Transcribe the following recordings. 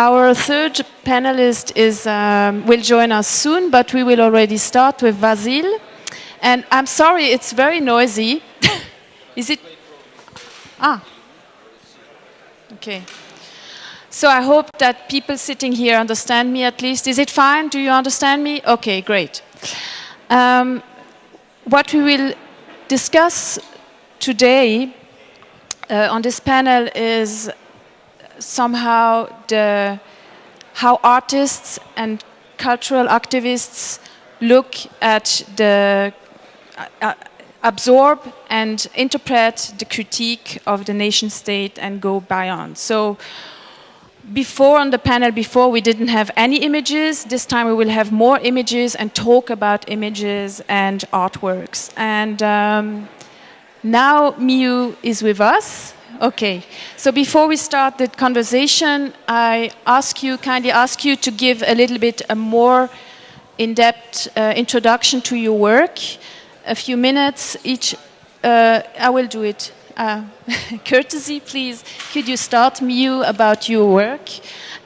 our third panelist is, um, will join us soon, but we will already start with Vasil. And I'm sorry, it's very noisy. is it? Ah. Okay. So I hope that people sitting here understand me at least. Is it fine? Do you understand me? Okay, great. Um, what we will discuss today uh, on this panel is somehow the, how artists and cultural activists look at the uh, uh, absorb and interpret the critique of the nation state and go beyond. So before on the panel before we didn't have any images this time we will have more images and talk about images and artworks and um, now Mi You is with us okay so before we start the conversation I ask you kindly ask you to give a little bit a more in-depth uh, introduction to your work a few minutes each uh, I will do it uh, courtesy, please, could you start Mi You about your work?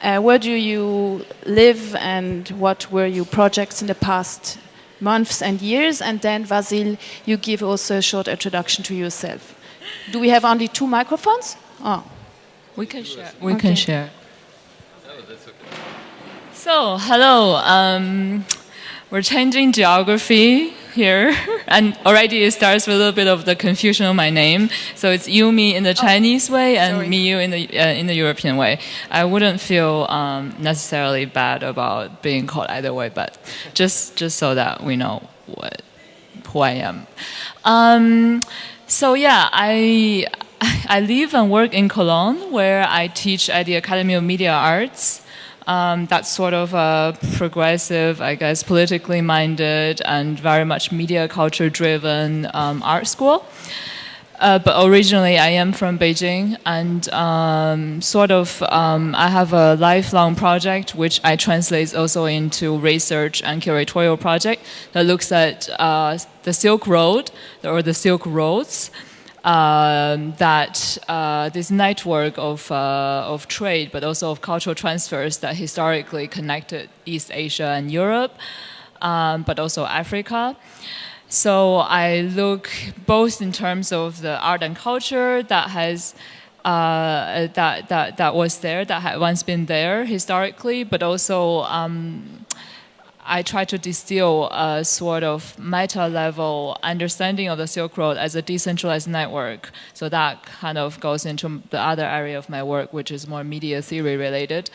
Uh, where do you live and what were your projects in the past months and years? And then Vasil, you give also a short introduction to yourself. Do we have only two microphones? Oh. We can share. We okay. can share. Oh, that's okay. So, hello. Um, we're changing geography here, and already it starts with a little bit of the confusion of my name. So it's You Mi in the oh, Chinese way and sorry. Mi You in the uh, in the European way. I wouldn't feel um, necessarily bad about being called either way, but just just so that we know what who I am. Um, so yeah, I I live and work in Cologne, where I teach at the Academy of Media Arts. Um, that's sort of a progressive, I guess, politically minded and very much media culture driven um, art school. Uh, but originally I am from Beijing and um, sort of um, I have a lifelong project which I translate also into research and curatorial project that looks at uh, the Silk Road or the Silk Roads um, that uh, this network of, uh, of trade, but also of cultural transfers that historically connected East Asia and Europe, um, but also Africa. So I look both in terms of the art and culture that has uh, that, that, that was there, that had once been there historically, but also um, I try to distill a sort of meta level understanding of the Silk Road as a decentralized network. So that kind of goes into the other area of my work, which is more media theory related.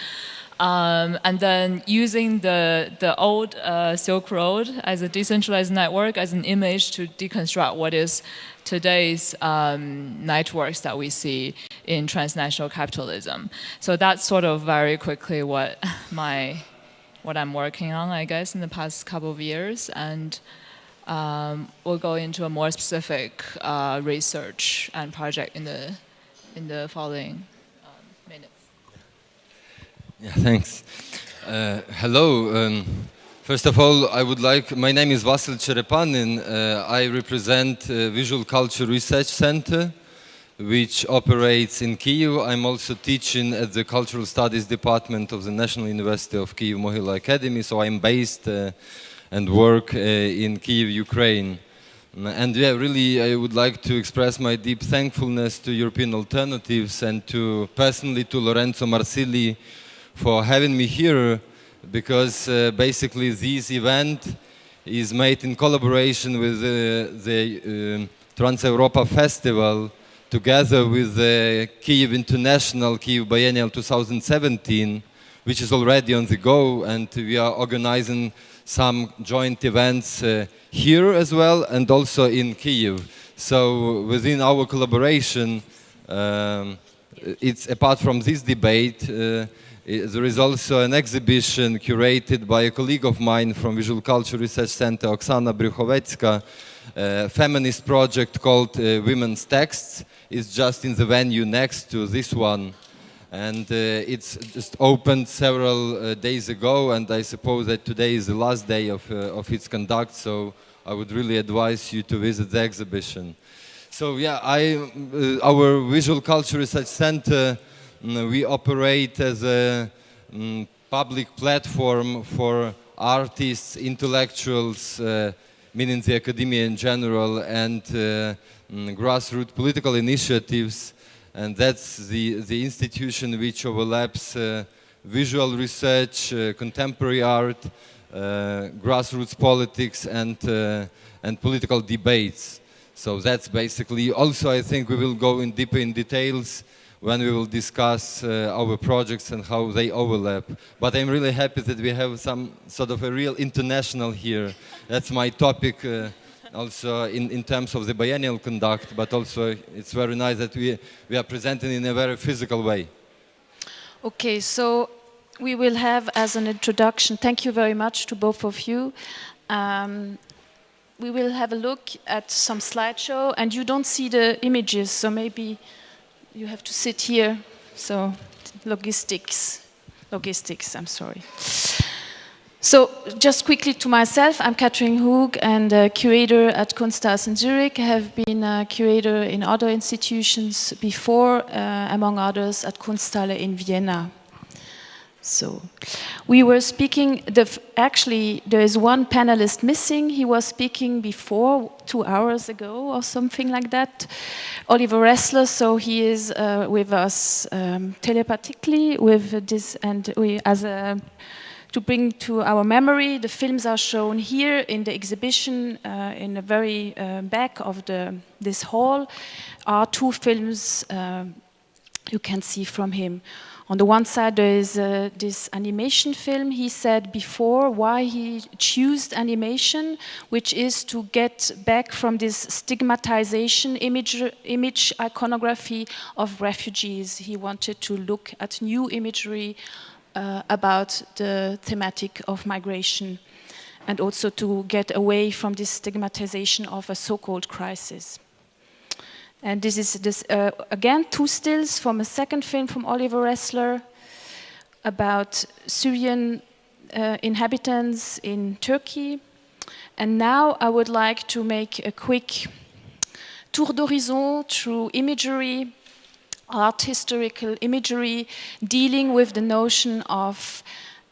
Um, and then using the, the old uh, Silk Road as a decentralized network as an image to deconstruct what is today's um, networks that we see in transnational capitalism. So that's sort of very quickly what my what I'm working on, I guess, in the past couple of years, and um, we'll go into a more specific uh, research and project in the in the following. Yeah, thanks. Uh, hello. Um, first of all, I would like. My name is Vasil Cherepanyn. Uh, I represent uh, Visual Culture Research Center which operates in Kiev. I'm also teaching at the Cultural Studies Department of the National University of Kiev Mohyla Academy, so I'm based uh, and work uh, in Kiev, Ukraine. And yeah, really, I would like to express my deep thankfulness to European Alternatives and to personally to Lorenzo Marsili for having me here because uh, basically this event is made in collaboration with uh, the uh, Trans Europa Festival together with the Kiev International Kiev Biennial 2017, which is already on the go, and we are organizing some joint events uh, here as well, and also in Kiev. So within our collaboration, um, it's apart from this debate, uh, there is also an exhibition curated by a colleague of mine from Visual Culture Research Center, Oksana Bryukhovecka, a feminist project called uh, Women's Texts, is just in the venue next to this one. And uh, it's just opened several uh, days ago, and I suppose that today is the last day of, uh, of its conduct, so I would really advise you to visit the exhibition. So yeah, I, uh, our Visual Culture Research Center, we operate as a um, public platform for artists, intellectuals, uh, meaning the academia in general, and uh, mm, grassroots political initiatives. And that's the, the institution which overlaps uh, visual research, uh, contemporary art, uh, grassroots politics, and, uh, and political debates. So that's basically, also I think we will go in deeper in details when we will discuss uh, our projects and how they overlap. But I'm really happy that we have some sort of a real international here. That's my topic uh, also in, in terms of the biennial conduct, but also it's very nice that we, we are presenting in a very physical way. Okay, so we will have as an introduction, thank you very much to both of you. Um, we will have a look at some slideshow and you don't see the images, so maybe you have to sit here. So logistics, logistics, I'm sorry. So just quickly to myself, I'm Catherine Hug and a curator at Kunsthaus in Zurich. I have been a curator in other institutions before, uh, among others at Kunsthalle in Vienna. So we were speaking, the, actually there is one panelist missing. He was speaking before, two hours ago or something like that. Oliver Ressler, so he is uh, with us um, telepathically with this, and we, as a, to bring to our memory, the films are shown here in the exhibition uh, in the very uh, back of the, this hall are two films uh, you can see from him. On the one side, there is uh, this animation film. He said before why he chose animation, which is to get back from this stigmatization image, image iconography of refugees. He wanted to look at new imagery uh, about the thematic of migration and also to get away from this stigmatization of a so-called crisis. And this is, this, uh, again, two stills from a second film from Oliver Ressler about Syrian uh, inhabitants in Turkey. And now I would like to make a quick tour d'horizon through imagery, art historical imagery, dealing with the notion of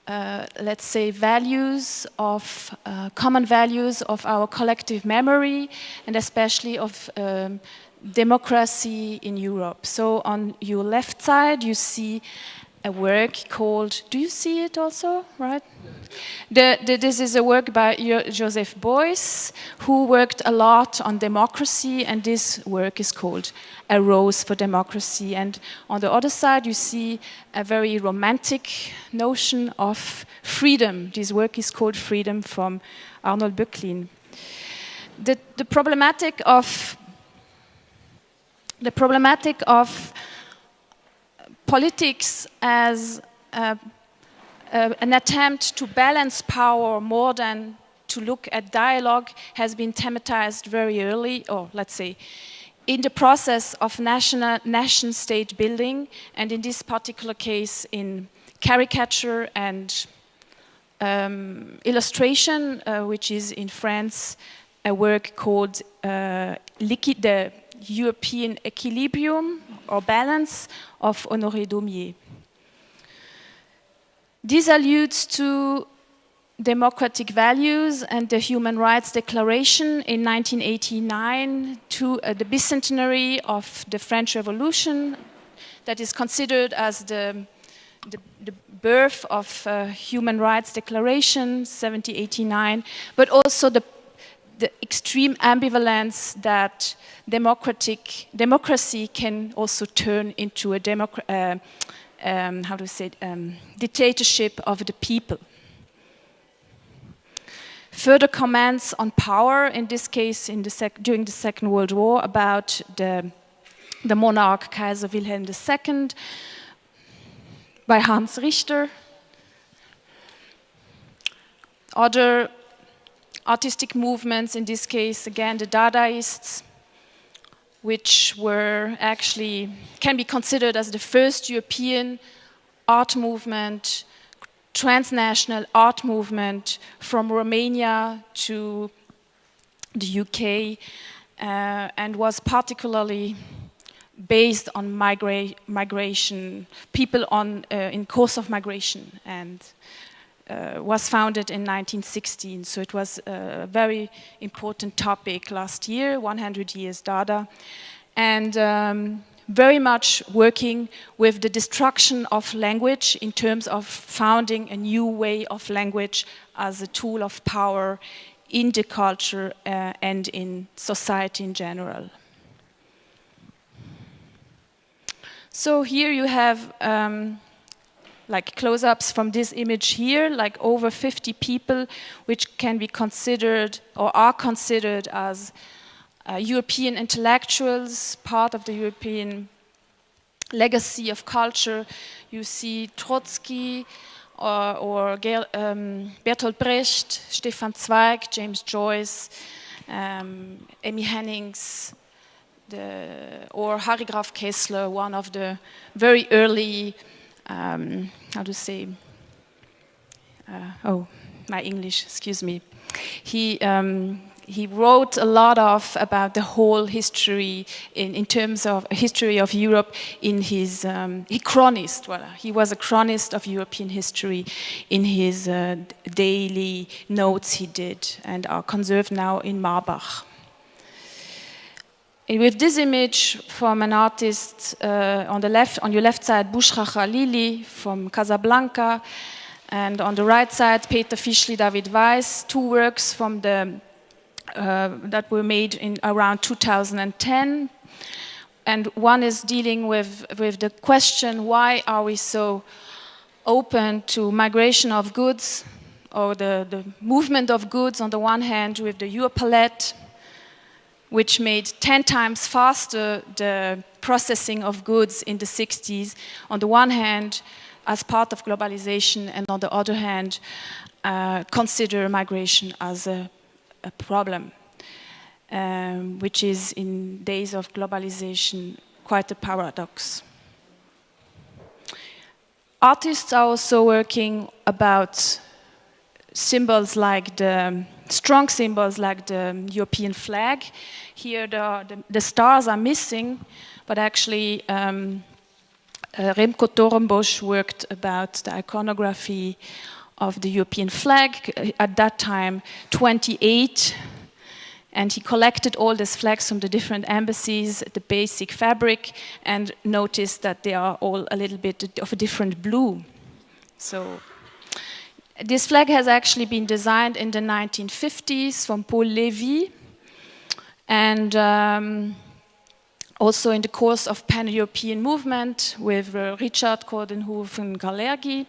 uh, let's say, values of uh, common values of our collective memory and especially of um, democracy in Europe. So on your left side, you see a work called, do you see it also, right? The, the, this is a work by Joseph Beuys, who worked a lot on democracy, and this work is called A Rose for Democracy. And on the other side, you see a very romantic notion of freedom. This work is called Freedom from Arnold Böcklin. The, the problematic of the problematic of politics as uh, uh, an attempt to balance power more than to look at dialogue has been thematized very early, or let's say, in the process of national nation state building, and in this particular case in caricature and um, illustration, uh, which is in France a work called uh, the European equilibrium or balance of Honoré Daumier. This alludes to democratic values and the Human Rights Declaration in 1989 to uh, the bicentenary of the French Revolution that is considered as the, the, the birth of uh, Human Rights Declaration 1789, but also the the extreme ambivalence that democratic democracy can also turn into a uh, um, how to say um, dictatorship of the people. Further comments on power, in this case in the during the Second World War, about the, the monarch Kaiser Wilhelm II by Hans Richter. Other artistic movements, in this case, again, the Dadaists, which were actually, can be considered as the first European art movement, transnational art movement from Romania to the UK, uh, and was particularly based on migra migration, people on, uh, in course of migration, and uh, was founded in 1916. So it was a very important topic last year, 100 years Dada. And um, very much working with the destruction of language in terms of founding a new way of language as a tool of power in the culture uh, and in society in general. So here you have um, like close-ups from this image here, like over 50 people, which can be considered or are considered as uh, European intellectuals, part of the European legacy of culture. You see Trotsky or, or um, Bertolt Brecht, Stefan Zweig, James Joyce, um, Emmy Hennings, the, or Harry Graf Kessler, one of the very early, um, how to say, uh, oh, my English, excuse me. He, um, he wrote a lot of about the whole history in, in terms of history of Europe in his um, he chronist voilà. he was a chronist of European history in his uh, daily notes he did and are conserved now in Marbach with this image from an artist uh, on the left on your left side Bouchra Khalili from Casablanca and on the right side Peter Fischli David Weiss two works from the uh, that were made in around 2010. And one is dealing with, with the question, why are we so open to migration of goods or the, the movement of goods on the one hand with the Europalette, which made 10 times faster the processing of goods in the 60s, on the one hand, as part of globalization, and on the other hand, uh, consider migration as a a problem, um, which is in days of globalization quite a paradox. Artists are also working about symbols like the strong symbols like the European flag. Here the, the, the stars are missing, but actually um, uh, Remco Torenbosch worked about the iconography of the European flag, uh, at that time 28, and he collected all these flags from the different embassies, the basic fabric, and noticed that they are all a little bit of a different blue. So this flag has actually been designed in the 1950s from Paul Lévy, and um, also in the course of pan-European movement with uh, Richard Coudenhove-Kalergi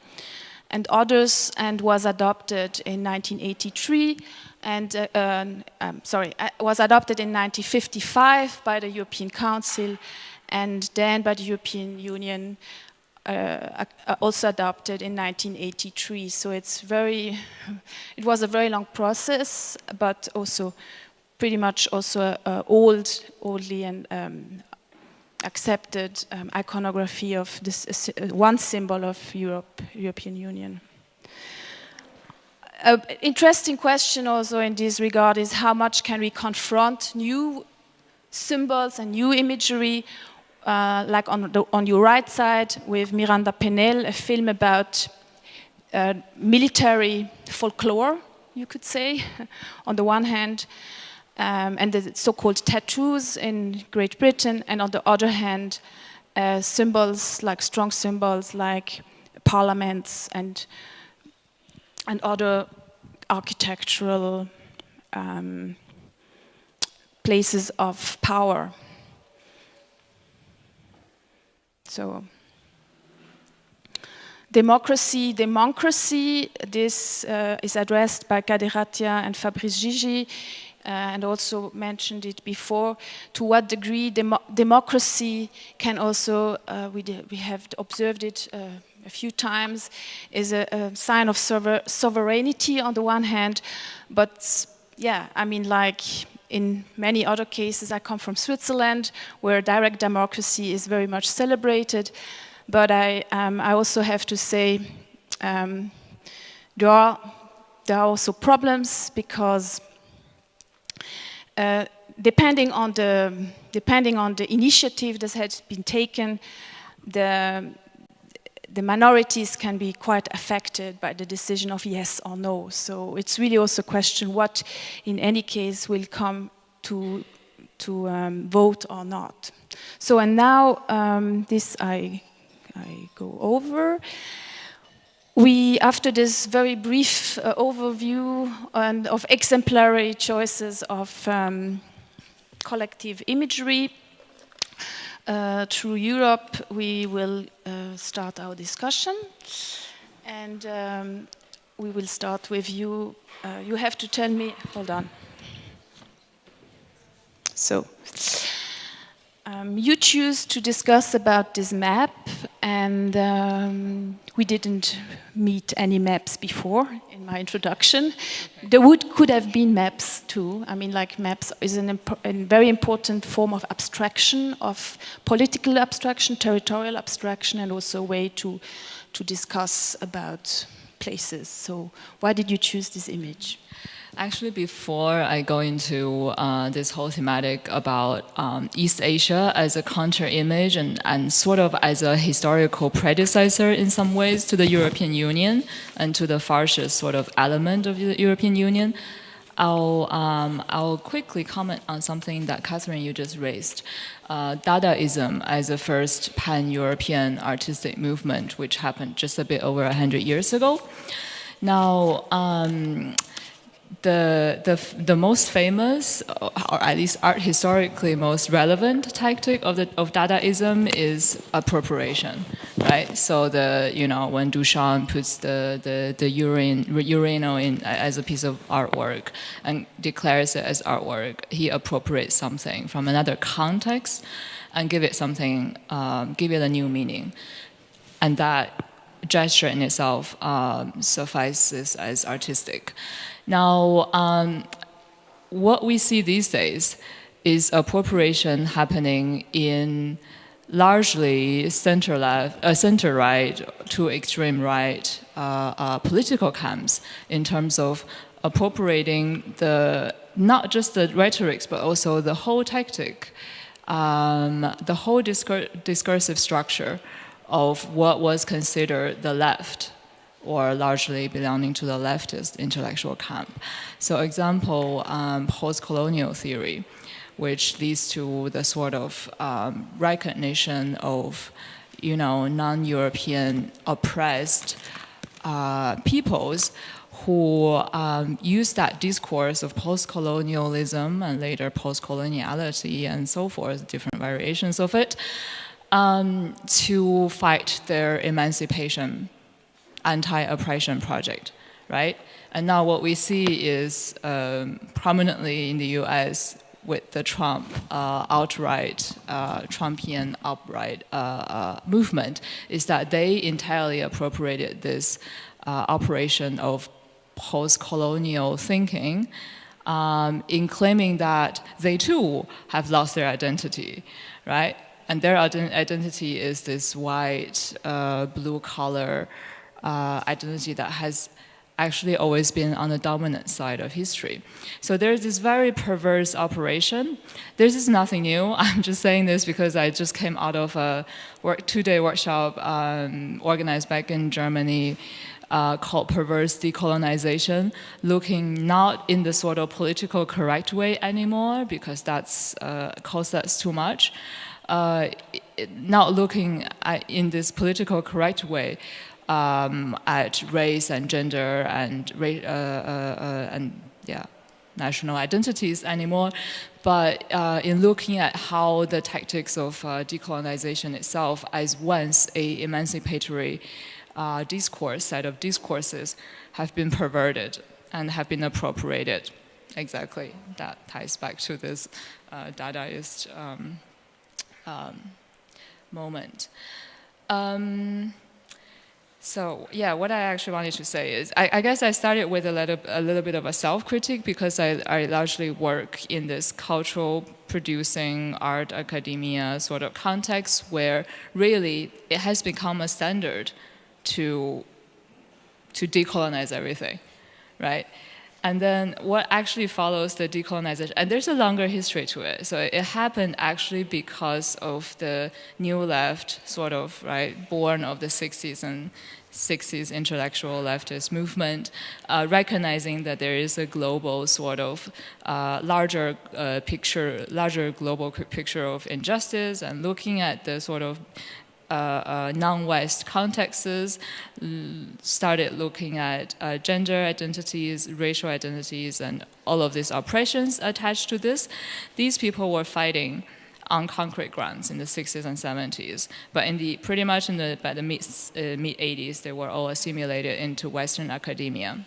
and others and was adopted in 1983 and uh, um, um, sorry uh, was adopted in 1955 by the European Council and then by the European Union uh, uh also adopted in 1983 so it's very it was a very long process but also pretty much also uh, old oldly and um, accepted um, iconography of this uh, one symbol of Europe, European Union. An interesting question also in this regard is how much can we confront new symbols and new imagery uh, like on, the, on your right side with Miranda Pennell, a film about uh, military folklore, you could say, on the one hand, um, and the so-called tattoos in Great Britain, and on the other hand, uh, symbols like strong symbols like parliaments and and other architectural um, places of power. So democracy, democracy, this uh, is addressed by Kader Attia and Fabrice Gygi uh, and also mentioned it before, to what degree demo democracy can also, uh, we, we have observed it uh, a few times, is a, a sign of sover sovereignty on the one hand, but yeah, I mean like in many other cases, I come from Switzerland, where direct democracy is very much celebrated, but I, um, I also have to say um, there, are, there are also problems because uh, depending on the depending on the initiative that has been taken, the the minorities can be quite affected by the decision of yes or no. So it's really also a question what, in any case, will come to to um, vote or not. So and now um, this I I go over. We, after this very brief uh, overview and of exemplary choices of um, collective imagery uh, through Europe, we will uh, start our discussion. And um, we will start with you. Uh, you have to tell me, hold on. So, um, you choose to discuss about this map, and um, we didn't meet any maps before my introduction. There would could have been maps too. I mean, like maps is an a very important form of abstraction, of political abstraction, territorial abstraction, and also a way to to discuss about places. So, why did you choose this image? Actually, before I go into uh, this whole thematic about um, East Asia as a counter image and, and sort of as a historical predecessor in some ways to the European Union and to the fascist sort of element of the European Union, I'll, um, I'll quickly comment on something that Catherine, you just raised. Uh, Dadaism as the first pan-European artistic movement, which happened just a bit over 100 years ago. Now, um, the, the, the most famous, or at least art historically most relevant tactic of, the, of Dadaism is appropriation, right? So the, you know, when Duchamp puts the, the, the urine, urinal in as a piece of artwork and declares it as artwork, he appropriates something from another context and give it something, um, give it a new meaning. And that gesture in itself um, suffices as artistic. Now, um, what we see these days is appropriation happening in largely center left, uh, center right to extreme right uh, uh, political camps in terms of appropriating the not just the rhetorics but also the whole tactic, um, the whole discur discursive structure of what was considered the left or largely belonging to the leftist intellectual camp. So example, um, post-colonial theory, which leads to the sort of um, recognition of, you know, non-European oppressed uh, peoples who um, use that discourse of post-colonialism and later post-coloniality and so forth, different variations of it, um, to fight their emancipation anti-oppression project, right? And now what we see is um, prominently in the US with the Trump uh, outright, uh, Trumpian outright uh, uh movement is that they entirely appropriated this uh, operation of post-colonial thinking um, in claiming that they too have lost their identity, right? And their identity is this white, uh, blue collar, uh, identity that has actually always been on the dominant side of history. So there's this very perverse operation. This is nothing new. I'm just saying this because I just came out of a two-day workshop um, organized back in Germany uh, called Perverse Decolonization, looking not in the sort of political correct way anymore because that's uh, costs us too much, uh, not looking at, in this political correct way, um, at race and gender and uh, uh, uh, and yeah national identities anymore, but uh, in looking at how the tactics of uh, decolonization itself as once a emancipatory uh, discourse, set of discourses, have been perverted and have been appropriated. Exactly, that ties back to this Dadaist um, um, moment. Um, so yeah, what I actually wanted to say is, I, I guess I started with a little, a little bit of a self-critique because I, I largely work in this cultural producing art academia sort of context where really it has become a standard to, to decolonize everything, right? And then what actually follows the decolonization, and there's a longer history to it. So it happened actually because of the new left, sort of, right, born of the 60s and 60s intellectual leftist movement, uh, recognizing that there is a global sort of uh, larger uh, picture, larger global picture of injustice, and looking at the sort of non-West contexts, started looking at uh, gender identities, racial identities, and all of these oppressions attached to this. These people were fighting on concrete grounds in the 60s and 70s. But in the pretty much in the by the mid uh, mid 80s, they were all assimilated into Western academia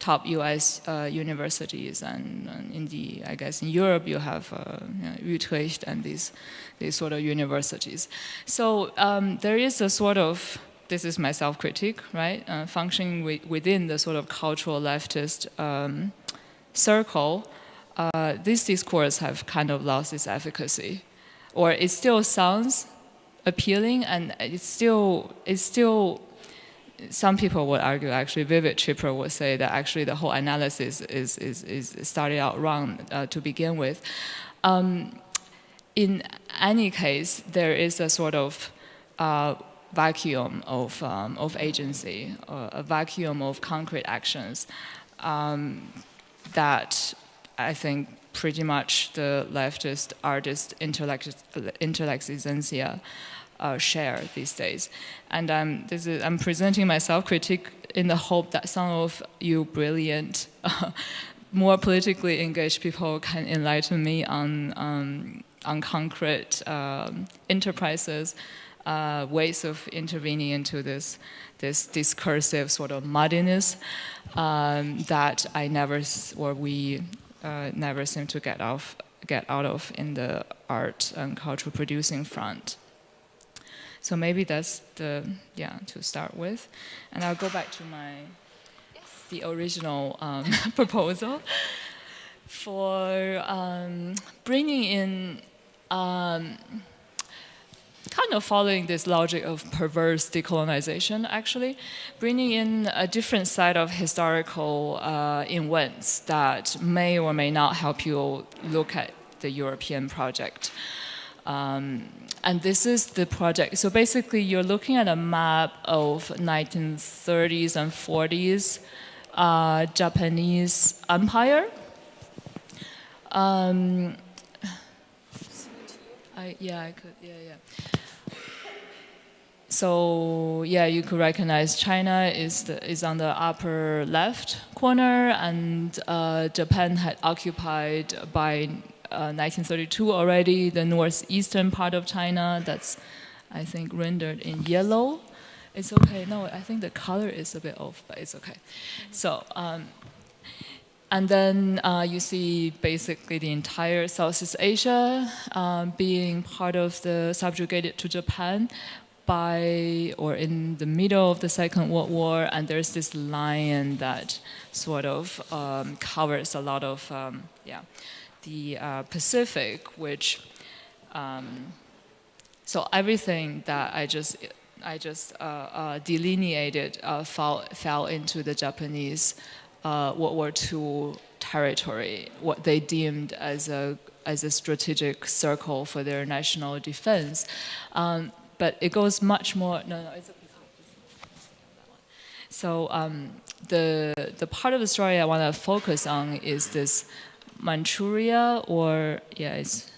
top U.S. Uh, universities, and, and, in the I guess in Europe you have uh, you know, Utrecht and these these sort of universities. So um, there is a sort of this is my self-critique, right? Uh, functioning within the sort of cultural leftist um, circle, uh, this discourse have kind of lost its efficacy, or it still sounds appealing, and it's still it's still some people would argue actually Vivek Chibber would say that actually the whole analysis is, is, is started out wrong uh, to begin with. Um, in any case, there is a sort of uh, vacuum of, um, of agency, uh, a vacuum of concrete actions um, that I think pretty much the leftist artist intellectualization uh, share these days. And um, this is, I'm presenting my self-critique in the hope that some of you brilliant, uh, more politically engaged people can enlighten me on, um, on concrete um, enterprises, uh, ways of intervening into this, this discursive sort of muddiness um, that I never, or we uh, never seem to get off get out of in the art and cultural producing front. So maybe that's the, yeah, to start with. And I'll go back to my, the original um, proposal for um, bringing in, um, kind of following this logic of perverse decolonization, actually, bringing in a different side of historical uh, events that may or may not help you look at the European project. Um, and this is the project. So basically, you're looking at a map of 1930s and 40s uh, Japanese empire. Um, I, yeah, I could, yeah, yeah. So yeah, you could recognize China is the, is on the upper left corner, and uh, Japan had occupied by 1932 uh, already, the northeastern part of China, that's, I think, rendered in yellow. It's okay, no, I think the color is a bit off, but it's okay. So, um, and then uh, you see basically the entire Southeast Asia um, being part of the subjugated to Japan by or in the middle of the Second World War, and there's this line that sort of um, covers a lot of um, yeah the uh, Pacific, which um, so everything that I just I just uh, uh, delineated uh, fell fell into the Japanese uh, World War II territory, what they deemed as a as a strategic circle for their national defense. Um, but it goes much more. No, no, it's. So um, the the part of the story I want to focus on is this Manchuria, or yeah, it's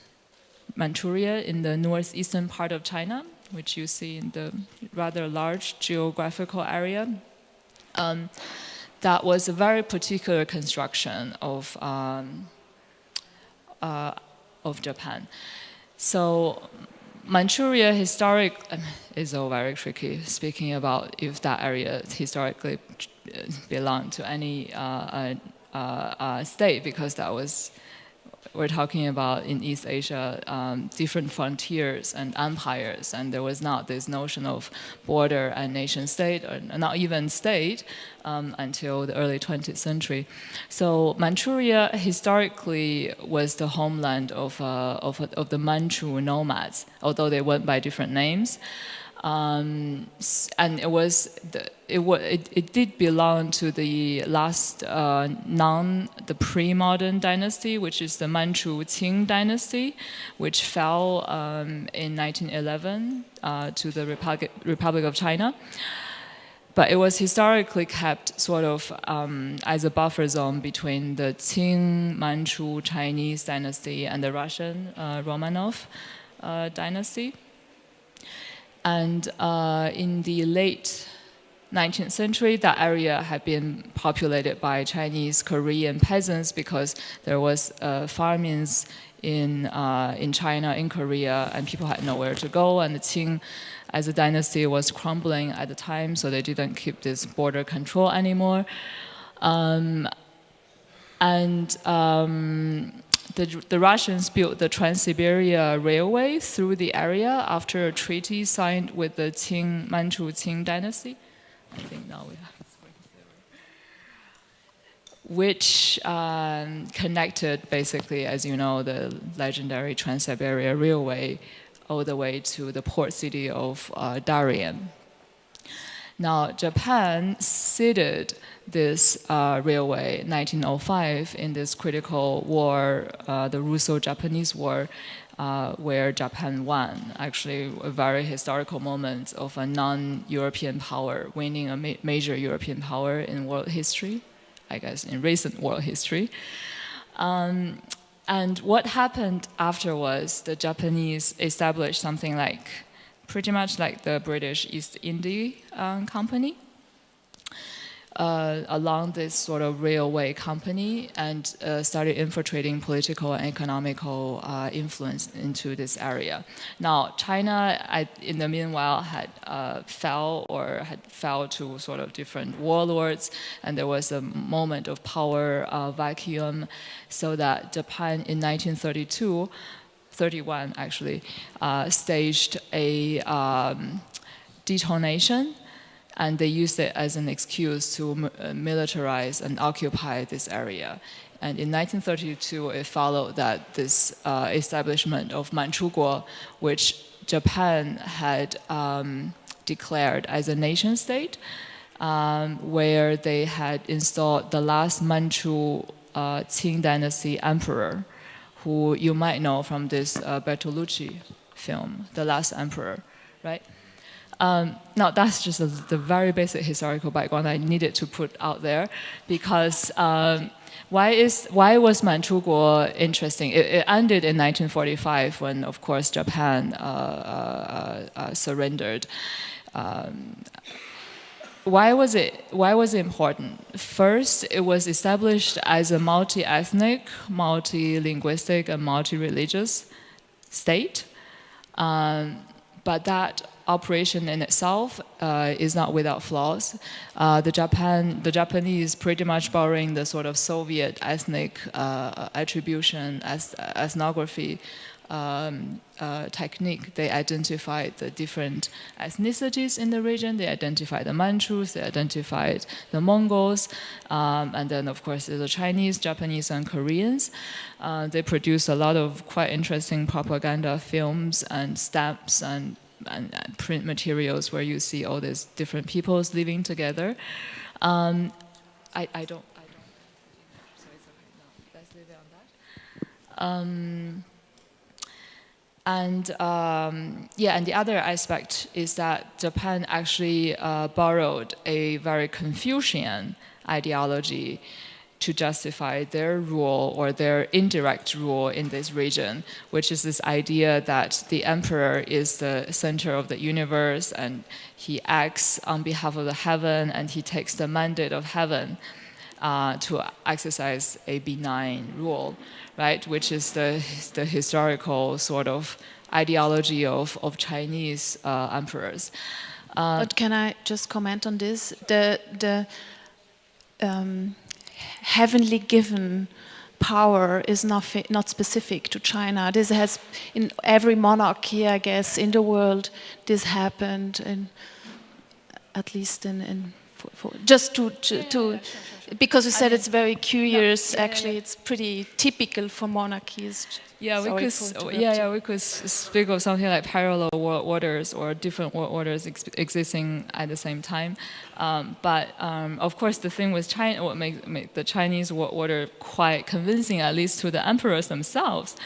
Manchuria in the northeastern part of China, which you see in the rather large geographical area. Um, that was a very particular construction of um, uh, of Japan. So Manchuria historic um, is all very tricky. Speaking about if that area historically belonged to any uh, state because that was we're talking about in East Asia um, different frontiers and empires, and there was not this notion of border and nation state, or not even state, um, until the early 20th century. So Manchuria historically was the homeland of, uh, of, of the Manchu nomads, although they went by different names. Um, and it was the, it, it, it, did belong to the last uh, non the pre-modern dynasty, which is the Manchu Qing dynasty, which fell um, in 1911 uh, to the Republic, Republic of China. But it was historically kept sort of um, as a buffer zone between the Qing Manchu Chinese dynasty and the Russian uh, Romanov uh, dynasty. And uh, in the late 19th century, that area had been populated by Chinese Korean peasants because there was uh, famines in, uh, in China, in Korea, and people had nowhere to go. And the Qing, as a dynasty, was crumbling at the time, so they didn't keep this border control anymore. Um, and um, the, the Russians built the Trans-Siberia Railway through the area after a treaty signed with the Qing, Manchu Qing dynasty. I think now we have which um, connected basically, as you know, the legendary Trans-Siberia Railway all the way to the port city of uh, Darien. Now, Japan ceded this uh, railway 1905 in this critical war, uh, the Russo-Japanese War, uh, where Japan won. Actually, a very historical moment of a non-European power winning a ma major European power in world history, I guess in recent world history. Um, and what happened after was the Japanese established something like, pretty much like the British East India um, Company uh, along this sort of railway company and uh, started infiltrating political and economical uh, influence into this area. Now, China, I, in the meanwhile, had uh, fell or had fell to sort of different warlords, and there was a moment of power uh, vacuum, so that Japan in 1932, 31 actually, uh, staged a um, detonation and they used it as an excuse to uh, militarize and occupy this area. And in 1932, it followed that this uh, establishment of Manchukuo, which Japan had um, declared as a nation state, um, where they had installed the last Manchu uh, Qing dynasty emperor, who you might know from this uh, Bertolucci film, The Last Emperor, right? Um, now, that's just a, the very basic historical background I needed to put out there because um, why, is, why was Manchukuo interesting? It, it, ended in 1945 when, of course, Japan uh, uh, uh, surrendered. Um, why was it why was it important first it was established as a multi-ethnic multi-linguistic and multi-religious state um, but that operation in itself uh, is not without flaws. Uh, the Japan, the Japanese, pretty much borrowing the sort of Soviet ethnic uh, attribution as ethnography um, uh, technique. They identified the different ethnicities in the region. They identified the Manchus. They identified the Mongols, um, and then of course the Chinese, Japanese, and Koreans. Uh, they produced a lot of quite interesting propaganda films and stamps and and, and, print materials where you see all these different peoples living together. Um, I, I, don't, I don't, let's leave it on that. Um, and um, yeah, and the other aspect is that Japan actually uh, borrowed a very Confucian ideology to justify their rule or their indirect rule in this region, which is this idea that the emperor is the center of the universe and he acts on behalf of the heaven and he takes the mandate of heaven uh, to exercise a benign rule, right? Which is the, the historical sort of ideology of, of Chinese uh, emperors. Uh, but can I just comment on this? The, the um, heavenly given power is not, not specific to China. This has, in every monarchy, I guess, in the world, this happened, in, at least in, in for just to to, to because you said it's very curious. actually, it's pretty typical for monarchies. Yeah, we could. Yeah, yeah, we could speak of something like parallel world orders or different world orders ex existing at the same time. Um, but um, of course, the thing with China, what makes make the Chinese world order quite convincing, at least to the emperors themselves,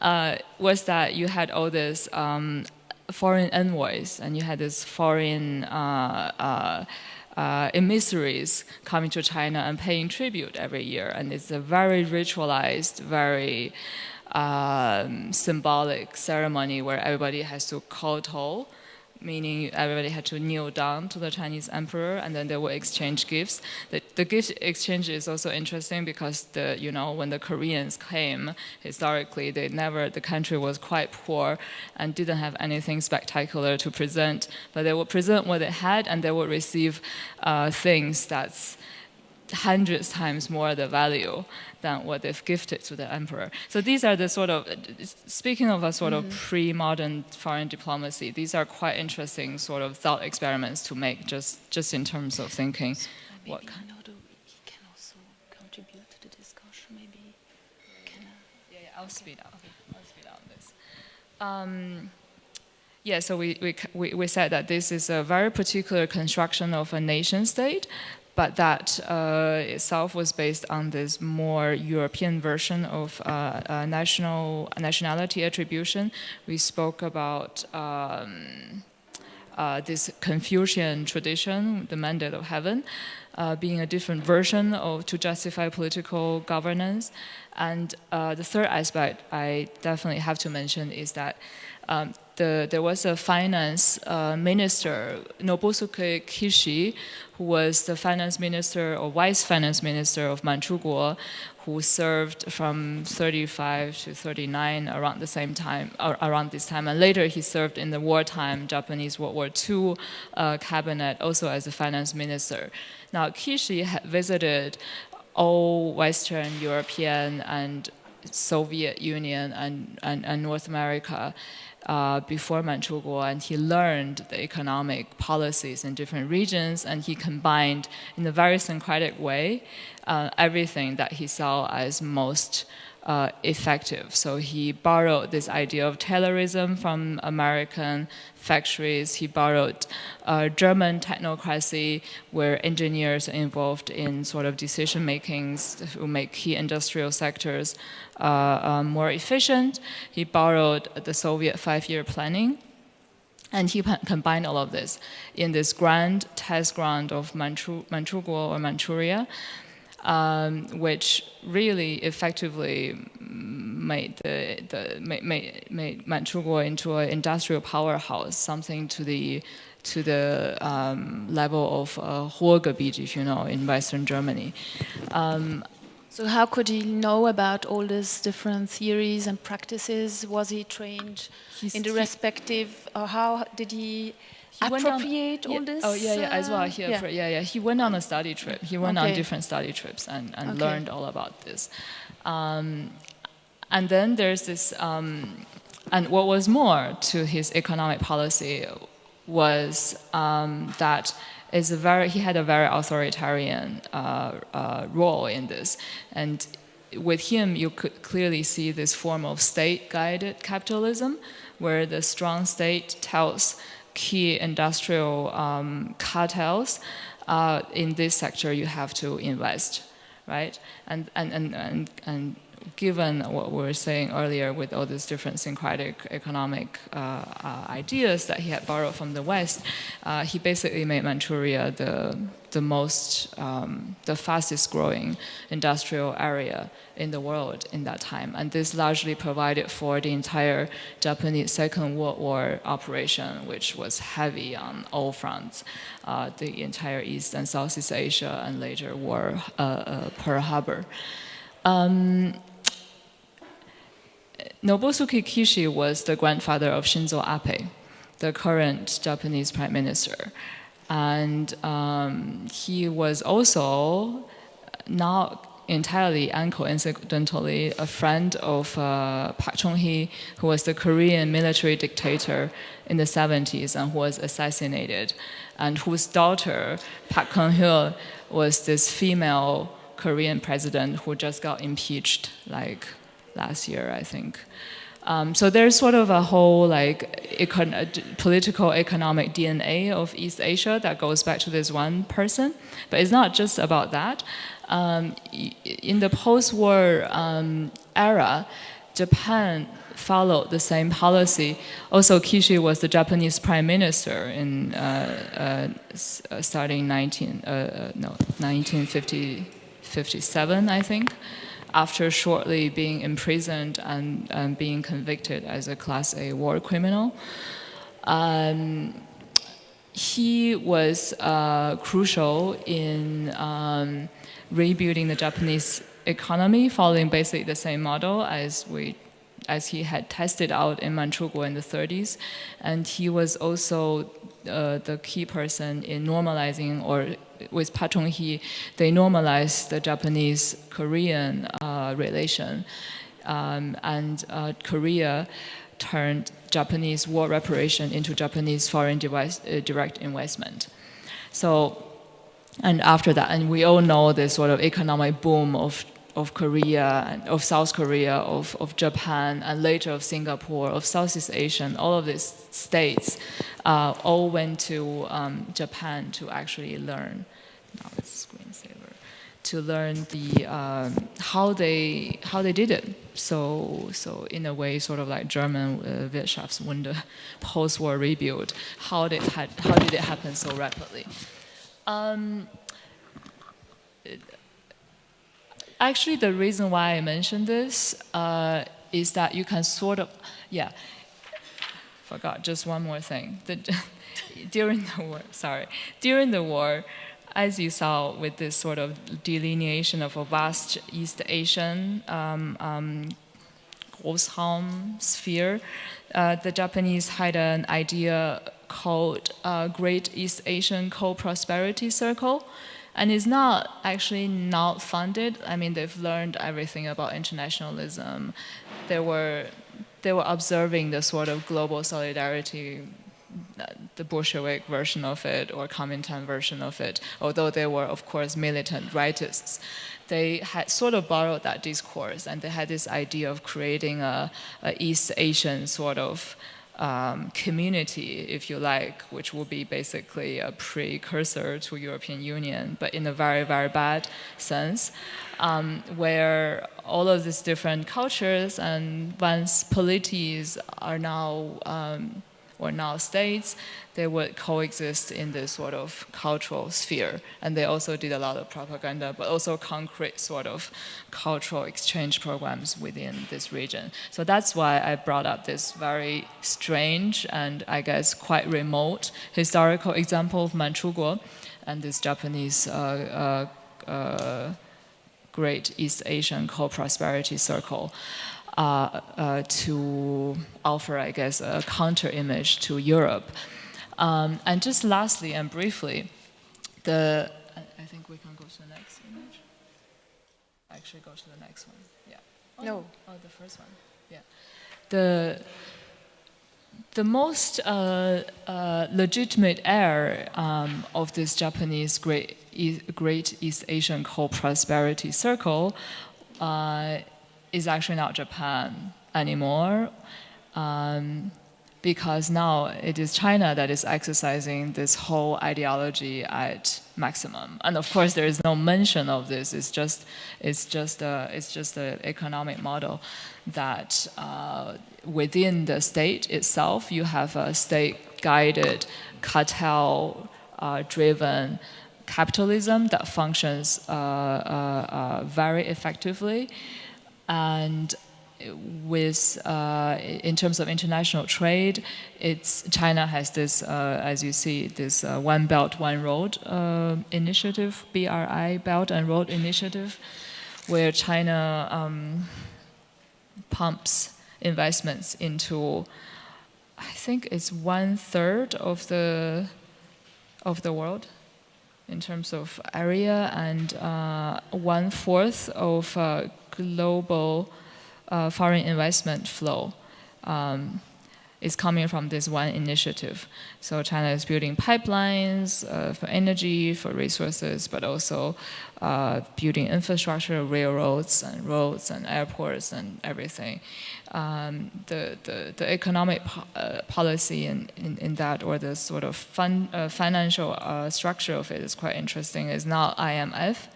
uh, was that you had all this um, foreign envoys and you had this foreign. Uh, uh, uh, emissaries coming to China and paying tribute every year. And it's a very ritualized, very um, symbolic ceremony where everybody has to kowtow meaning everybody had to kneel down to the Chinese emperor, and then they would exchange gifts. The, the gift exchange is also interesting because the you know when the Koreans came historically, they never the country was quite poor and didn't have anything spectacular to present, but they would present what they had, and they would receive uh, things that's hundreds times more the value than what they've gifted to the emperor. So these are the sort of, speaking of a sort mm -hmm. of mm-hmm. pre-modern foreign diplomacy, these are quite interesting sort of thought experiments to make just, just in terms of thinking so what kind of... He can also contribute to the discussion, maybe can I... Yeah, yeah, I'll okay. speed up. I'll speed out this. Um, yeah, so we, we, we said that this is a very particular construction of a nation state but that uh, itself was based on this more European version of uh, uh, national nationality attribution. We spoke about um, this Confucian tradition, the mandate of heaven, being a different version of to justify political governance. And the third aspect I definitely have to mention is that um, the, there was a finance uh, minister, Nobusuke Kishi, who was the finance minister or vice finance minister of Manchukuo, who served from 35 to 39 around the same time, around this time. And later he served in the wartime Japanese World War II uh, cabinet, also as a finance minister. Now, Kishi had visited all Western European and Soviet Union and, and, and North America uh, before Manchukuo, and he learned the economic policies in different regions, and he combined in a very syncretic way uh, everything that he saw as most uh, effective. So he borrowed this idea of Taylorism from American factories. He borrowed uh, German technocracy, where engineers are involved in sort of decision makings who make key industrial sectors uh, uh, more efficient. He borrowed the Soviet five-year planning. And he combined all of this in this grand test ground of Manchu Manchukuo or Manchuria um, which really effectively made the, the made, made Manchukuo into an industrial powerhouse, something to the to the um, level of uh, Ruhrgebiet, if you know, in Western Germany. Um, so how could he know about all these different theories and practices? Was he trained in the respective, or how did he he appropriate on, all this? Oh yeah, yeah, as well. He yeah. yeah, yeah. He went on a study trip. He went okay. on different study trips and, and okay. learned all about this. Um, and then there's this, um, and what was more to his economic policy was um, that is a very he had a very authoritarian uh, uh, role in this, and with him you could clearly see this form of state-guided capitalism, where the strong state tells key industrial um, cartels, uh, in this sector you have to invest, right? And, and, and, and, and given what we were saying earlier with all these different syncretic economic uh, uh, ideas that he had borrowed from the West, uh, he basically made Manchuria the, the most, um, the fastest growing industrial area in the world in that time. And this largely provided for the entire Japanese Second World War operation, which was heavy on all fronts, uh, the entire East and Southeast Asia and later war, uh, uh, Pearl Harbor. Um, Nobusuke Kishi was the grandfather of Shinzo Abe, the current Japanese prime minister. And um, he was also not entirely and coincidentally a friend of uh, Park Chung-hee, who was the Korean military dictator in the 70s and who was assassinated, and whose daughter, Park Geun-hye, was this female Korean president who just got impeached like last year, I think. Um, so there's sort of a whole like econ political economic DNA of East Asia that goes back to this one person, but it's not just about that. Um, in the post-war um, era, Japan followed the same policy. Also, Kishi was the Japanese prime minister in uh, uh, starting 19 uh, uh no 1957, I think after shortly being imprisoned and, and being convicted as a Class A war criminal. Um, he was uh, crucial in um, rebuilding the Japanese economy following basically the same model as we as he had tested out in Manchukuo in the 30s. And he was also uh, the key person in normalizing or with Chung-hee, they normalized the Japanese-Korean uh, relation. Um, and uh, Korea turned Japanese war reparation into Japanese foreign device, uh, direct investment. So, and after that, and we all know the sort of economic boom of of Korea, of South Korea, of, of Japan, and later of Singapore, of Southeast Asia, all of these states uh, all went to um, Japan to actually learn to learn the um, how they how they did it. So so in a way, sort of like German uh, Wirtschaftswunder, post-war rebuild. How did had, how did it happen so rapidly? Um, actually, the reason why I mentioned this uh, is that you can sort of yeah. Forgot just one more thing. The, during the war, sorry, during the war, as you saw with this sort of delineation of a vast East Asian um, um, sphere, uh, the Japanese had an idea called uh, Great East Asian Co-Prosperity Circle. And it's not actually not funded. I mean, they've learned everything about internationalism. They were, they were observing the sort of global solidarity the Bolshevik version of it or Kuomintang version of it, although they were, of course, militant rightists. They had sort of borrowed that discourse and they had this idea of creating a, a East Asian sort of um, community, if you like, which will be basically a precursor to European Union, but in a very, very bad sense, um, where all of these different cultures and once polities are now um, or now states, they would coexist in this sort of cultural sphere. And they also did a lot of propaganda, but also concrete sort of cultural exchange programs within this region. So that's why I brought up this very strange and I guess quite remote historical example of Manchukuo and this Japanese uh, uh, uh, Great East Asian Co-Prosperity Circle. Uh, uh, to offer, I guess, a counter image to Europe. Um, and just lastly and briefly, the I think we can go to the next image. Actually, go to the next one. Yeah. Oh, no. Oh, the first one. Yeah. The the most uh, uh, legitimate heir um, of this Japanese great, e great East Asian co-prosperity circle uh, is actually not Japan anymore. Um, because now it is China that is exercising this whole ideology at maximum. And of course, there is no mention of this. It's just, it's just, a, it's just an economic model that uh, within the state itself, you have a state-guided, cartel-driven uh, capitalism that functions uh, uh, uh very effectively and with uh, in terms of international trade, it's China has this, uh, as you see, this uh, One Belt One Road uh, initiative, BRI Belt and Road Initiative, where China um, pumps investments into, I think it's one third of the of the world, in terms of area and uh, one fourth of uh, global uh, foreign investment flow. Um, is coming from this one initiative. So China is building pipelines uh, for energy, for resources, but also uh, building infrastructure, railroads and roads and airports and everything. Um, the, the, the, economic po uh, policy in, in, in, that or the sort of fun, uh, financial uh, structure of it is quite interesting. It's not IMF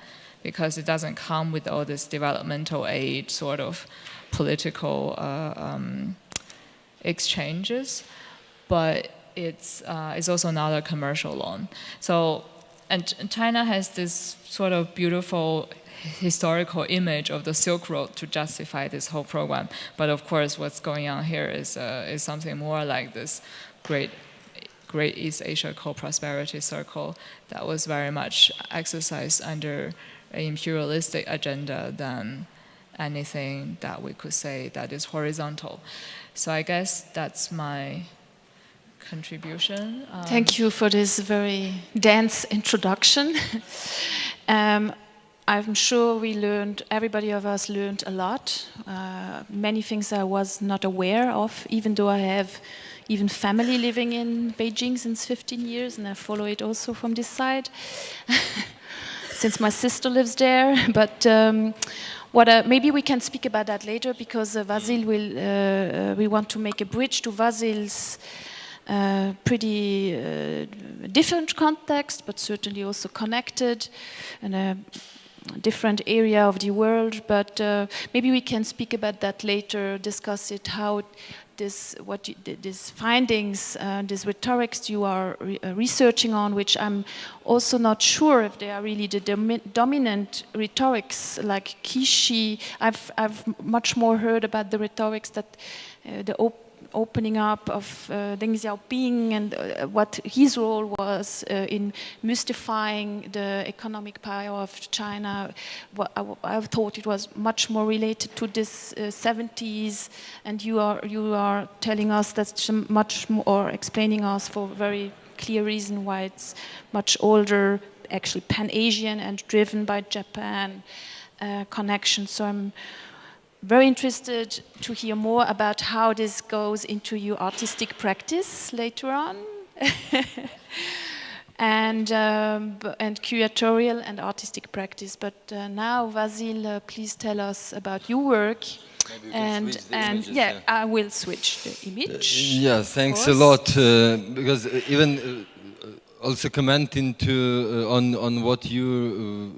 because it doesn't come with all this developmental aid sort of political uh, um, exchanges, but it's, uh, it's also not a commercial loan. So, and China has this sort of beautiful historical image of the Silk Road to justify this whole program. But of course, what's going on here is, uh, is something more like this great Great East Asia Co-Prosperity Circle that was very much exercised under an imperialistic agenda than anything that we could say that is horizontal. So I guess that's my contribution. Um, Thank you for this very dense introduction. um, I'm sure we learned, everybody of us learned a lot. Uh, many things I was not aware of, even though I have even family living in Beijing since 15 years, and I follow it also from this side, since my sister lives there. But um, what, uh, maybe we can speak about that later because uh, Vasil will, uh, uh we want to make a bridge to Vasil's uh, pretty uh, different context, but certainly also connected in a different area of the world. But maybe we can speak about that later, discuss it, how this, what you, these findings, uh, these rhetorics you are re uh, researching on, which I'm also not sure if they are really the domi dominant rhetorics like Kishi. I've, I've much more heard about the rhetorics that uh, the opening up of uh, Deng Xiaoping and uh, what his role was uh, in mystifying the economic power of China. I, I, thought it was much more related to this 70s, uh, and you are you are telling us that's much more explaining us for very clear reason why it's much older, actually pan-Asian and driven by Japan uh, connection. So I'm very interested to hear more about how this goes into your artistic practice later on. and, um, and curatorial and artistic practice. But uh, now, Vasil, uh, please tell us about your work. and and images, yeah, yeah, I will switch the image. Uh, yeah, thanks a lot. Uh, because uh, even uh, also commenting to on on what you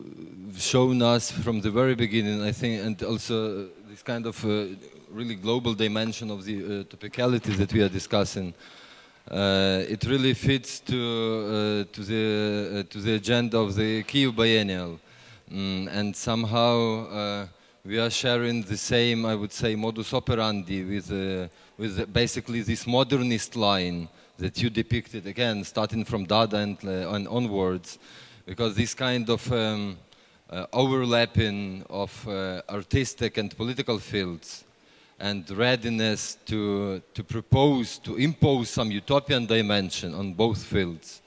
shown us from the very beginning, I think, and also this kind of uh, really global dimension of the uh, topicality that we are discussing. Uh, it really fits to uh, to the uh, to the agenda of the Kyiv Biennial, mm, and somehow uh, we are sharing the same, I would say, modus operandi with with basically this modernist line that you depicted again, starting from Dada and, and onwards, because this kind of um, uh, overlapping of uh, artistic and political fields and readiness to, to propose, to impose some utopian dimension on both fields.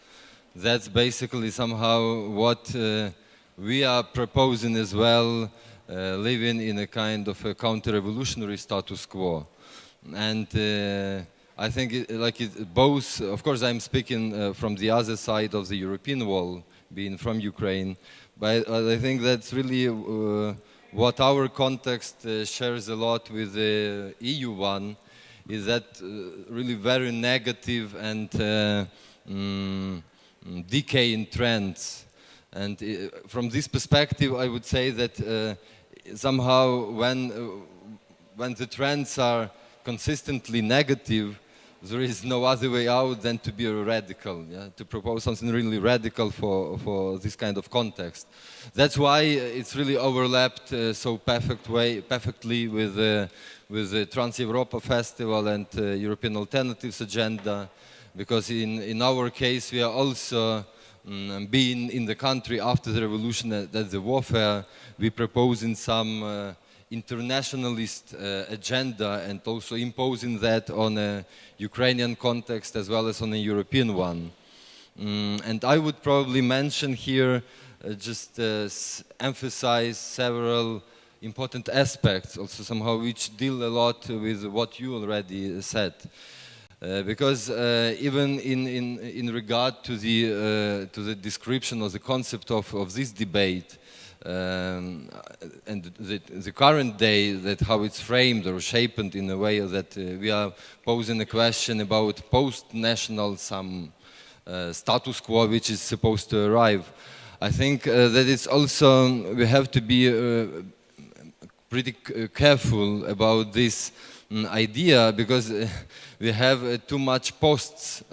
That's basically somehow what uh, we are proposing as well, uh, living in a kind of a counter-revolutionary status quo. And uh, I think it, like it, both, of course I'm speaking uh, from the other side of the European wall, being from Ukraine, but I think that's really uh, what our context uh, shares a lot with the EU one, is that uh, really very negative and mm, decaying trends. And from this perspective, I would say that somehow when, when the trends are consistently negative, there is no other way out than to be radical, yeah? to propose something really radical for, for this kind of context. That's why it's really overlapped uh, so perfect way, perfectly with, uh, with the Trans-Europa Festival and uh, European Alternatives Agenda, because in, in our case we are also um, being in the country after the revolution, uh, that the warfare, we propose in some uh, internationalist uh, agenda and also imposing that on a Ukrainian context as well as on a European one. Mm, and I would probably mention here, uh, just uh, emphasize several important aspects, also somehow which deal a lot with what you already said. Uh, because uh, even in, in, in regard to the, uh, to the description or the concept of, of this debate, um, and the, the, current day, that how it's framed or shaped in a way that uh, we are posing a question about post-national some uh, status quo which is supposed to arrive. I think uh, that it's also, we have to be uh, pretty careful about this um, idea because uh, we have uh, too much posts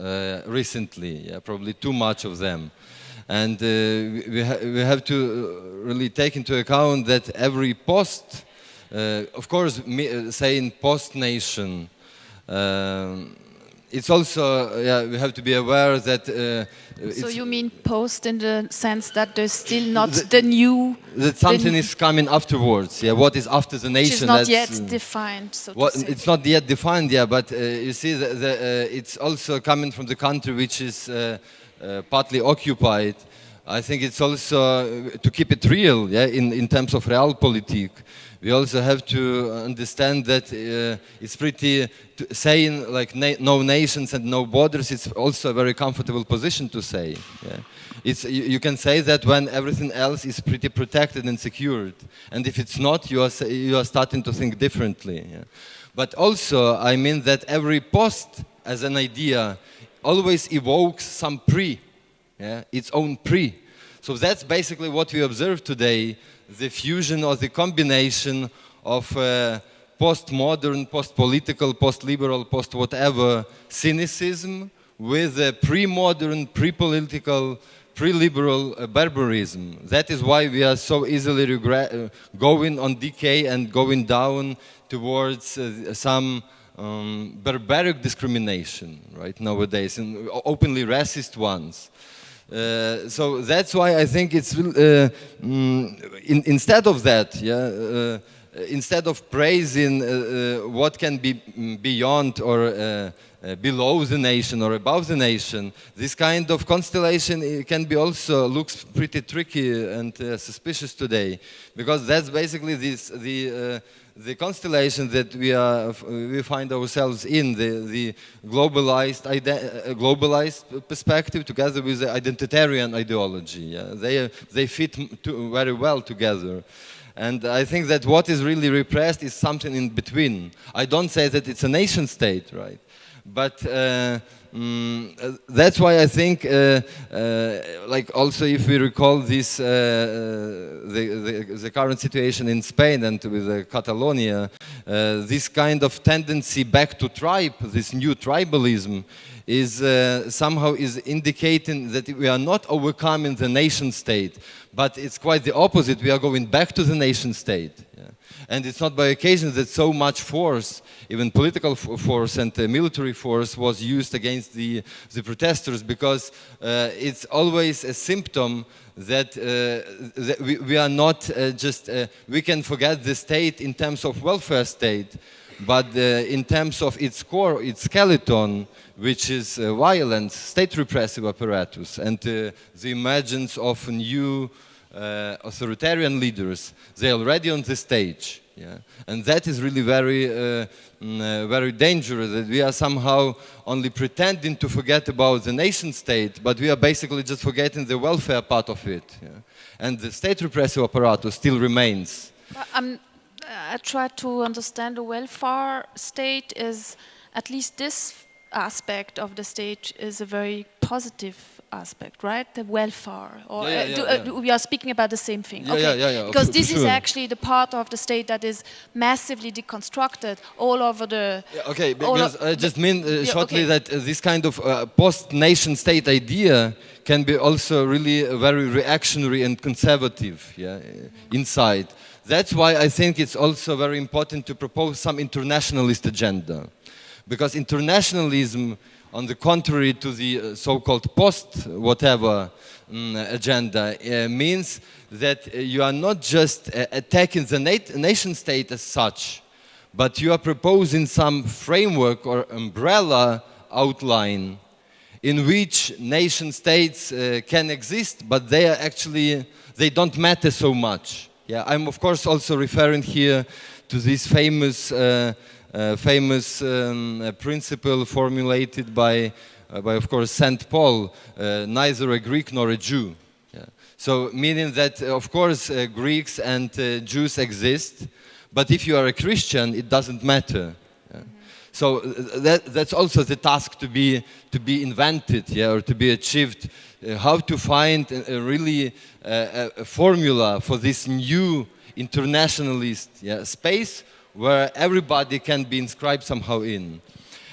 recently, yeah, probably too much of them. And uh, we, ha we have to uh, really take into account that every post, uh, of course, saying post nation, um, it's also, yeah, we have to be aware that. Uh, so you mean post in the sense that there's still not the, the new. That something is coming afterwards. Yeah, what is after the nation? Is not yet uh, defined. So what, it's not yet defined. Yeah, but uh, you see, the, the, it's also coming from the country which is uh, partly occupied. I think it's also uh, to keep it real, yeah, in, in terms of realpolitik. We also have to understand that uh, it's pretty, saying like na no nations and no borders, it's also a very comfortable position to say. Yeah. It's, you, you, can say that when everything else is pretty protected and secured. And if it's not, you are, you are starting to think differently. Yeah. But also, I mean that every post as an idea always evokes some pre, yeah, its own pre. So that's basically what we observe today, the fusion or the combination of uh, postmodern, post-political, post-liberal, post-whatever cynicism with a pre-modern, pre-political, pre-liberal uh, barbarism. That is why we are so easily uh, going on decay and going down towards uh, some um, barbaric discrimination, right, nowadays, and openly racist ones. Uh, so that's why I think it's, uh, mm, in, instead of that, yeah, uh, instead of praising uh, uh, what can be mm, beyond or uh, below the nation or above the nation, this kind of constellation can be also looks pretty tricky and suspicious today, because that's basically this the the constellation that we, are, we find ourselves in, the, the globalized, uh, globalized perspective together with the identitarian ideology. Yeah? They, they fit very well together. And I think that what is really repressed is something in between. I don't say that it's a nation state, right? But uh, mm, that's why I think, uh, uh, like also if we recall this, uh, uh, the, the, the, current situation in Spain and with Catalonia, uh, this kind of tendency back to tribe, this new tribalism, is somehow is indicating that we are not overcoming the nation state, but it's quite the opposite. We are going back to the nation state. And it's not by occasion that so much force, even political force and uh, military force was used against the, the protesters because uh, it's always a symptom that, uh, that we, we, are not uh, just, uh, we can forget the state in terms of welfare state, but uh, in terms of its core, its skeleton, which is violence, state repressive apparatus, and the emergence of new uh, authoritarian leaders, they're already on the stage. Yeah? And that is really very, uh, mm, uh, very dangerous, that we are somehow only pretending to forget about the nation state, but we are basically just forgetting the welfare part of it. Yeah? And the state repressive apparatus still remains. Um, I try to understand the welfare state is, at least this aspect of the state is a very positive aspect, right? The welfare, or yeah, yeah, uh, do, uh, we are speaking about the same thing. Yeah, okay. yeah, yeah, Because this sure. is actually the part of the state that is massively deconstructed all over the. okay, because I just mean uh, shortly okay. that uh, this kind of uh, post-nation state idea can be also really very reactionary and conservative, yeah, inside. That's why I think it's also very important to propose some internationalist agenda, because internationalism on the contrary to the uh, so-called post-whatever um, agenda, uh, means that uh, you are not just uh, attacking the nat nation state as such, but you are proposing some framework or umbrella outline in which nation states uh, can exist, but they are actually, they don't matter so much. Yeah, I'm of course also referring here to this famous, uh, famous um, uh, principle formulated by, uh, by of course St. Paul, uh, neither a Greek nor a Jew. Yeah. So meaning that of course Greeks and Jews exist, but if you are a Christian, it doesn't matter. So uh, that, that's also the task to be, to be invented yeah, or to be achieved. Uh, how to find a, a really uh, a formula for this new internationalist yeah, space where everybody can be inscribed somehow in.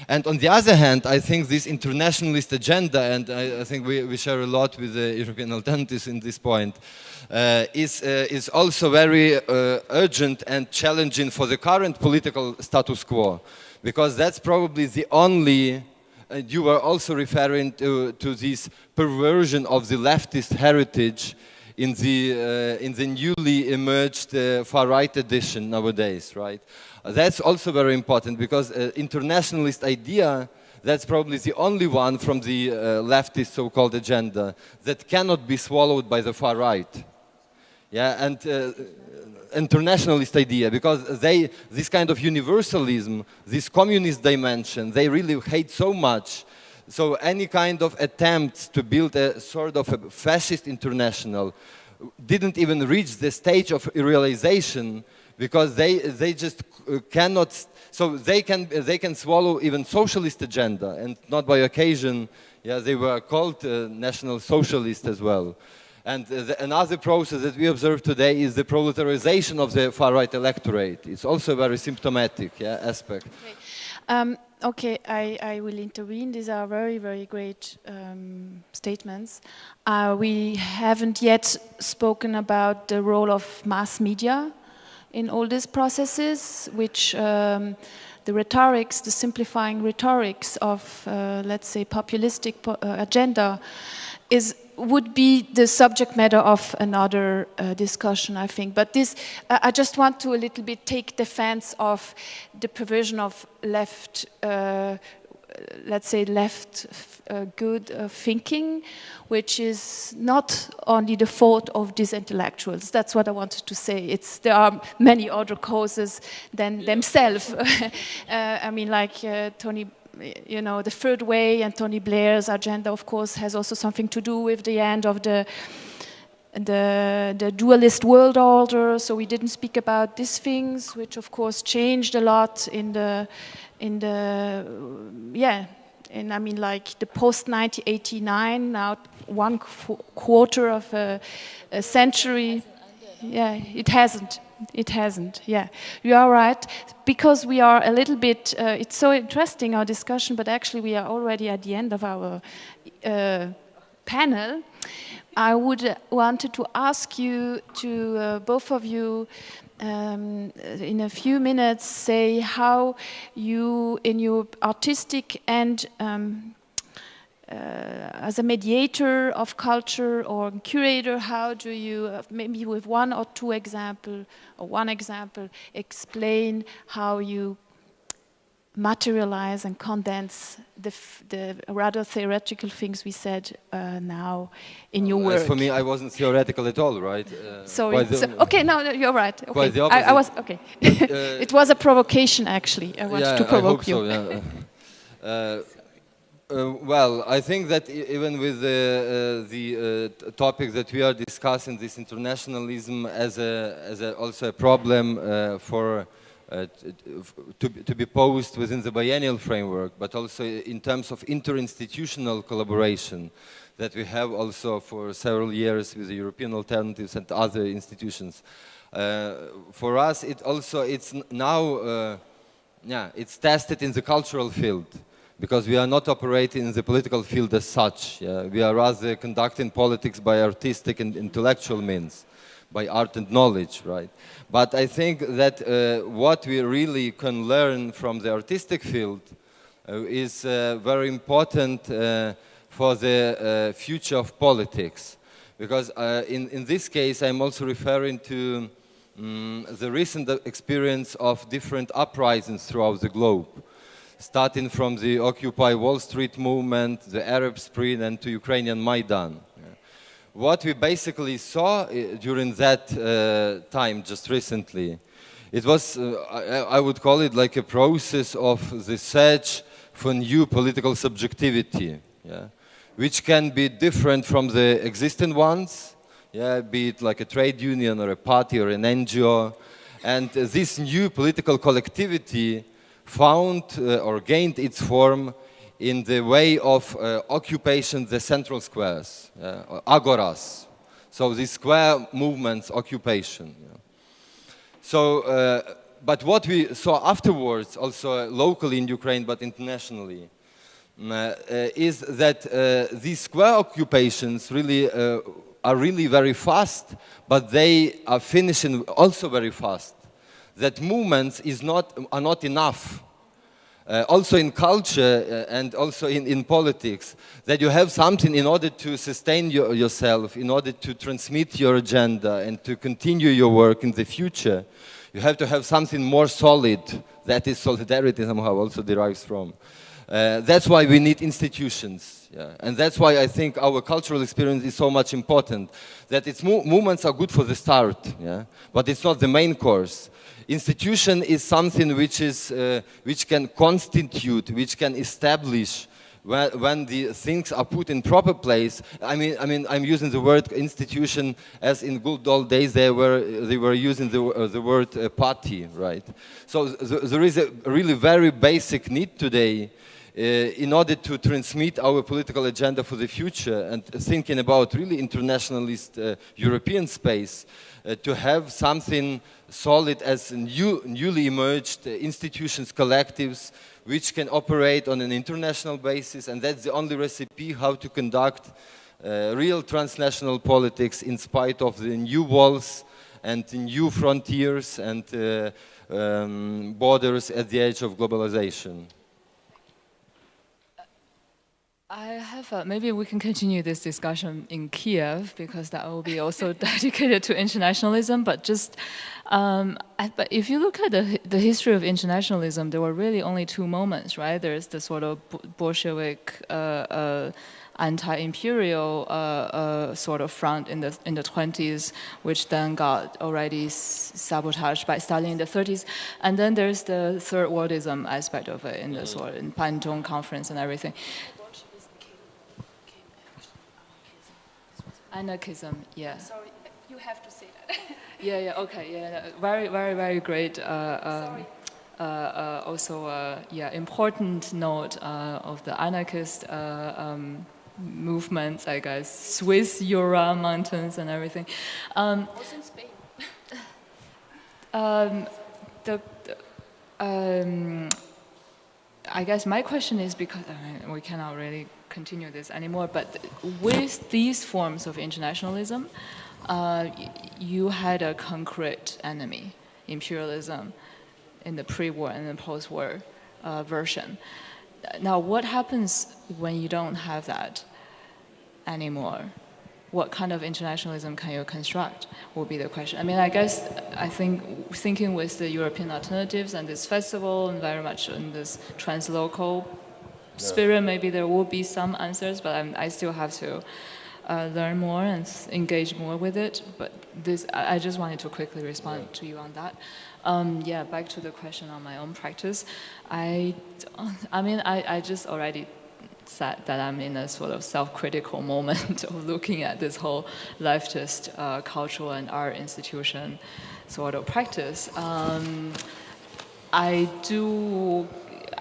And on the other hand, I think this internationalist agenda, and I, I think we, we, share a lot with the European alternatives in this point, uh, is, uh, is also very uh, urgent and challenging for the current political status quo because that's probably the only and you were also referring to, to this perversion of the leftist heritage in the, uh, in the newly emerged uh, far-right edition nowadays, right? Uh, that's also very important because internationalist idea, that's probably the only one from the uh, leftist so-called agenda that cannot be swallowed by the far-right. Yeah, and uh, internationalist idea because they, this kind of universalism, this communist dimension, they really hate so much. So any kind of attempts to build a sort of a fascist international didn't even reach the stage of realization because they, they just cannot, so they can, they can swallow even socialist agenda and not by occasion, yeah, they were called uh, national socialist as well. And the, another process that we observe today is the proletarization of the far-right electorate. It's also a very symptomatic yeah, aspect. Okay, um, okay I, I, will intervene. These are very, very great um, statements. Uh, we haven't yet spoken about the role of mass media in all these processes, which um, the rhetorics, the simplifying rhetorics of, uh, let's say, populistic po uh, agenda is would be the subject matter of another uh, discussion, I think. But this, uh, I just want to a little bit take defense of the provision of left, uh, let's say left uh, good uh, thinking, which is not only the fault of these intellectuals. That's what I wanted to say. It's, there are many other causes than themselves. Uh, I mean, like Tony you know, the third way and Tony Blair's agenda, of course, has also something to do with the end of the the, the dualist world order. So we didn't speak about these things, which of course changed a lot in the in the yeah. And I mean, like the post 1989, now one qu quarter of a, a century. Yeah, it hasn't it hasn't, yeah. You are right, because we are a little bit, uh, it's so interesting, our discussion, but actually we are already at the end of our uh, panel. I would uh, wanted to ask you to, uh, both of you, um, in a few minutes, say how you, in your artistic and um, as a mediator of culture or curator, how do you, uh, maybe with one or two example, or one example, explain how you materialize and condense the, the rather theoretical things we said uh, now in your work. As for me, I wasn't theoretical at all, right? Uh, Sorry. So, okay, no, no, you're right. Okay. Quite the opposite. I, I was okay. Uh, it was a provocation, actually. I wanted yeah, to provoke I hope you. So, yeah. Uh, well, I think that even with the, uh, the uh, topic that we are discussing, this internationalism as, a, as a also a problem uh, for uh, to, to be posed within the biennial framework, but also in terms of interinstitutional collaboration that we have also for several years with the European alternatives and other institutions. Uh, for us, it also it's now yeah it's tested in the cultural field because we are not operating in the political field as such. Yeah? We are rather conducting politics by artistic and intellectual means, by art and knowledge, right? But I think that uh, what we really can learn from the artistic field uh, is uh, very important uh, for the uh, future of politics. Because uh, in, in this case, I'm also referring to um, the recent experience of different uprisings throughout the globe. Starting from the Occupy Wall Street movement, the Arab Spring, and to Ukrainian Maidan. What we basically saw uh, during that uh, time, just recently, it was, uh, I, would call it like a process of the search for new political subjectivity, yeah, which can be different from the existing ones, yeah, be it like a trade union or a party or an NGO. And uh, this new political collectivity found uh, or gained its form in the way of uh, occupation the central squares, uh, agoras. So the square movements occupation. So, uh, but what we saw afterwards, also locally in Ukraine, but internationally, uh, uh, is that uh, these square occupations really are really very fast, but they are finishing also very fast. That movements is not, are not enough uh, also in culture uh, and also in, in politics, that you have something in order to sustain your, yourself, in order to transmit your agenda and to continue your work in the future. You have to have something more solid that is solidarity somehow also derives from. Uh, that's why we need institutions. Yeah. And that's why I think our cultural experience is so much important. That its mo movements are good for the start, yeah? but it's not the main course institution is something which, is, uh, which can constitute, which can establish when, when, the things are put in proper place. I mean, I mean, I'm using the word institution as in good old days they were, they were using the, uh, the word uh, party, right? So th there is a really very basic need today in order to transmit our political agenda for the future and thinking about really internationalist uh, European space, uh, to have something solid as new, newly emerged institutions, collectives, which can operate on an international basis, and that's the only recipe how to conduct uh, real transnational politics in spite of the new walls and new frontiers and uh, um, borders at the edge of globalization. I have, a, maybe we can continue this discussion in Kiev because that will be also dedicated to internationalism, but just, um, I, but if you look at the, the history of internationalism, there were really only two moments, right? There's the sort of Bolshevik uh, uh, anti-imperial uh, uh, sort of front in the in the 20s, which then got already sabotaged by Stalin in the 30s, and then there's the third worldism aspect of it in the sort of in conference and everything. Anarchism, yeah. Sorry, you have to say that. yeah, yeah, okay, yeah. Very, very, very great. Uh, um, uh, uh, also, uh, yeah, important note uh, of the anarchist uh, um, movements, I guess, Swiss Jura mountains and everything. Um, also in Spain. um, the, the um, I guess my question is because I mean, we cannot really continue this anymore, but with these forms of internationalism, uh, you had a concrete enemy, imperialism, in the pre-war and the post-war uh, version. Now, what happens when you don't have that anymore? What kind of internationalism can you construct will be the question. I mean, I guess I think thinking with the European alternatives and this festival and very much in this translocal spirit, maybe there will be some answers, but I'm, i still have to uh, learn more and engage more with it. But this, I, I just wanted to quickly respond yeah. to you on that. Um, yeah, back to the question on my own practice. I, I mean, I, I just already said that I'm in a sort of self-critical moment of looking at this whole leftist uh, cultural and art institution sort of practice. Um, I do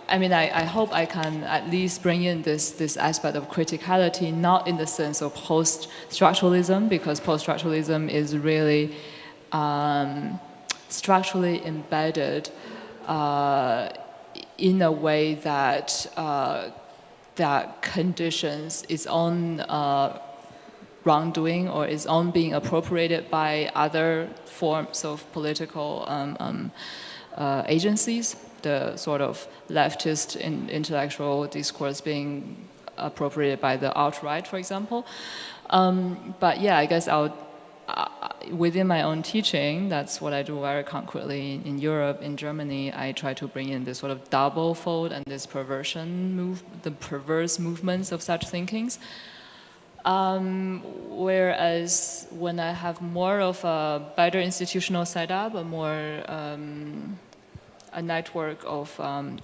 I mean, I, I, hope I can at least bring in this, this aspect of criticality, not in the sense of post-structuralism, because post-structuralism is really um, structurally embedded uh, in a way that uh, that conditions its own uh, wrongdoing or its own being appropriated by other forms of political um, um, uh, agencies the sort of leftist in intellectual discourse being appropriated by the alt-right, for example. Um, but yeah, I guess I'll, uh, within my own teaching, that's what I do very concretely in Europe, in Germany. I try to bring in this sort of double fold and this perversion move, the perverse movements of such thinkings. Um, whereas when I have more of a better institutional setup, a more um, a network of um,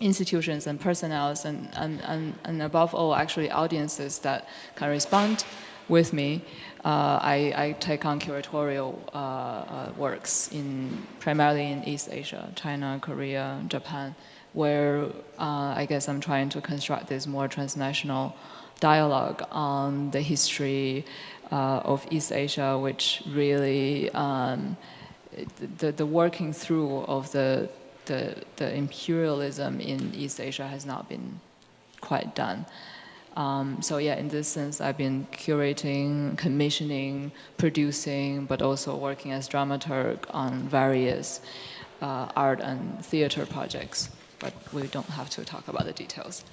institutions and personnel and, and, and, and, above all actually audiences that can respond with me, uh, I, I, take on curatorial uh, uh, works in primarily in East Asia, China, Korea, Japan, where uh, I guess I'm trying to construct this more transnational dialogue on the history uh, of East Asia, which really um, the, the working through of the, the, the imperialism in East Asia has not been quite done. Um, so yeah, in this sense, I've been curating, commissioning, producing, but also working as dramaturg on various uh, art and theater projects. But we don't have to talk about the details.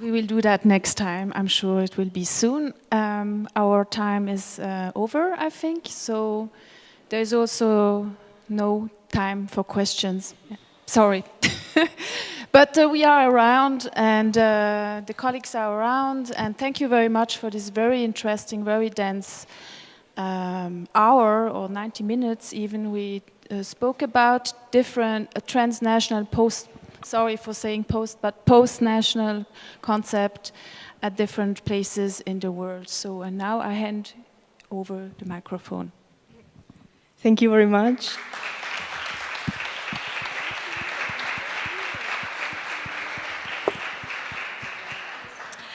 We will do that next time. I'm sure it will be soon. Um, our time is uh, over, I think. So there's also no time for questions. Sorry. but uh, we are around and uh, the colleagues are around. And thank you very much for this very interesting, very dense um, hour or 90 minutes even. We uh, spoke about different uh, transnational post sorry for saying post, but post-national concept at different places in the world. So and now I hand over the microphone. Thank you very much.